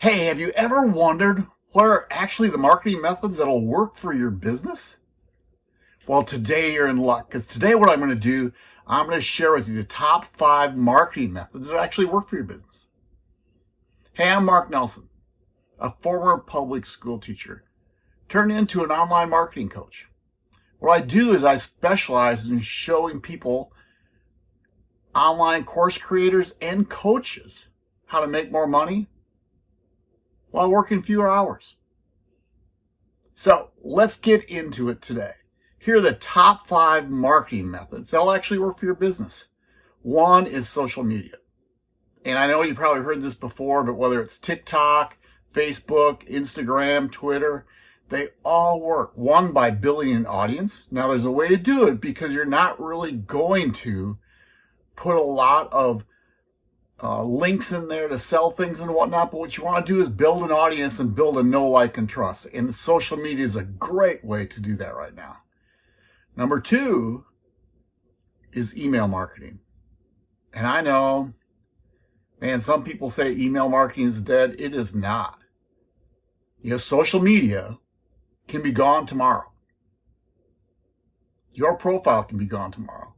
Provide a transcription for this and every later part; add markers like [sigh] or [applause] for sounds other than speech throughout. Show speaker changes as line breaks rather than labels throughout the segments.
Hey, have you ever wondered what are actually the marketing methods that'll work for your business? Well, today you're in luck because today what I'm going to do, I'm going to share with you the top five marketing methods that actually work for your business. Hey, I'm Mark Nelson, a former public school teacher turned into an online marketing coach. What I do is I specialize in showing people, online course creators and coaches, how to make more money while working fewer hours. So let's get into it today. Here are the top five marketing methods that'll actually work for your business. One is social media. And I know you probably heard this before, but whether it's TikTok, Facebook, Instagram, Twitter, they all work. One, by building an audience. Now there's a way to do it because you're not really going to put a lot of uh, links in there to sell things and whatnot. But what you want to do is build an audience and build a know, like, and trust. And social media is a great way to do that right now. Number two is email marketing. And I know, man, some people say email marketing is dead. It is not. You know, social media can be gone tomorrow. Your profile can be gone tomorrow.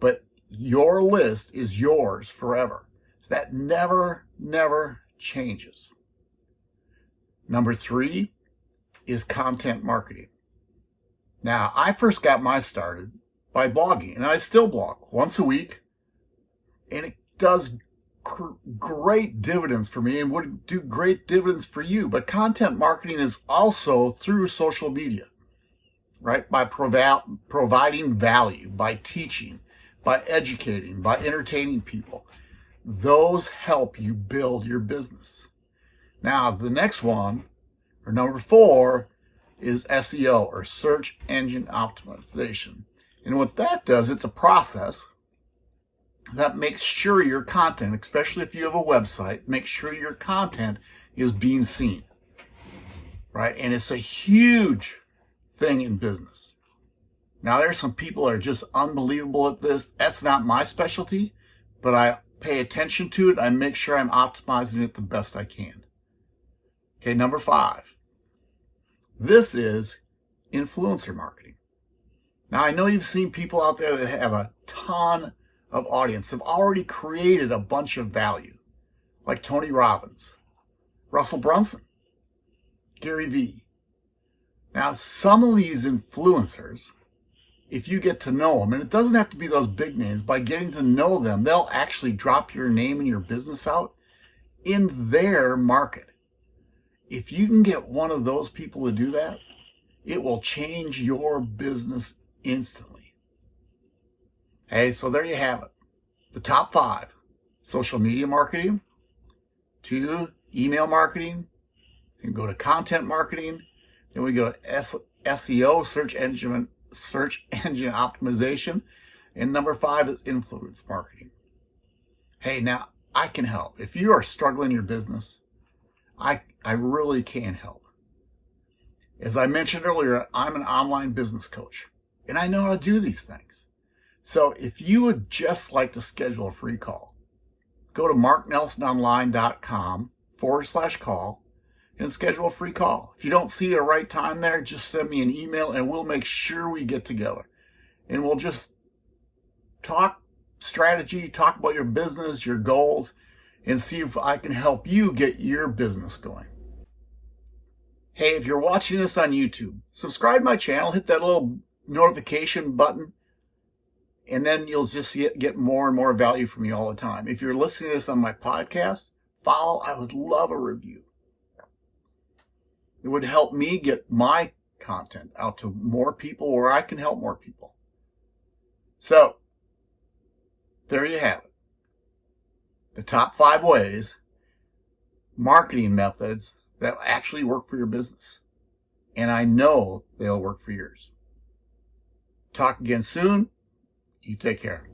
But your list is yours forever. So that never, never changes. Number three is content marketing. Now, I first got my started by blogging, and I still blog once a week, and it does great dividends for me and would do great dividends for you. But content marketing is also through social media, right? By provi providing value, by teaching, by educating, by entertaining people. Those help you build your business. Now, the next one, or number four, is SEO, or Search Engine Optimization. And what that does, it's a process that makes sure your content, especially if you have a website, make sure your content is being seen, right? And it's a huge thing in business. Now, there's some people that are just unbelievable at this. That's not my specialty, but I pay attention to it. I make sure I'm optimizing it the best I can. Okay, number five. This is influencer marketing. Now, I know you've seen people out there that have a ton of audience, have already created a bunch of value, like Tony Robbins, Russell Brunson, Gary Vee. Now, some of these influencers if you get to know them, and it doesn't have to be those big names, by getting to know them, they'll actually drop your name and your business out in their market. If you can get one of those people to do that, it will change your business instantly. Hey, so there you have it. The top five, social media marketing, two, email marketing, you go to content marketing, then we go to SEO, search engine search [laughs] engine optimization. And number five is influence marketing. Hey, now I can help. If you are struggling in your business, I, I really can help. As I mentioned earlier, I'm an online business coach and I know how to do these things. So if you would just like to schedule a free call, go to marknelsononline.com forward slash call and schedule a free call. If you don't see a right time there, just send me an email and we'll make sure we get together. And we'll just talk strategy, talk about your business, your goals, and see if I can help you get your business going. Hey, if you're watching this on YouTube, subscribe my channel, hit that little notification button, and then you'll just get more and more value from me all the time. If you're listening to this on my podcast, follow. I would love a review. It would help me get my content out to more people where I can help more people. So, there you have it. The top five ways, marketing methods that actually work for your business. And I know they'll work for yours. Talk again soon. You take care.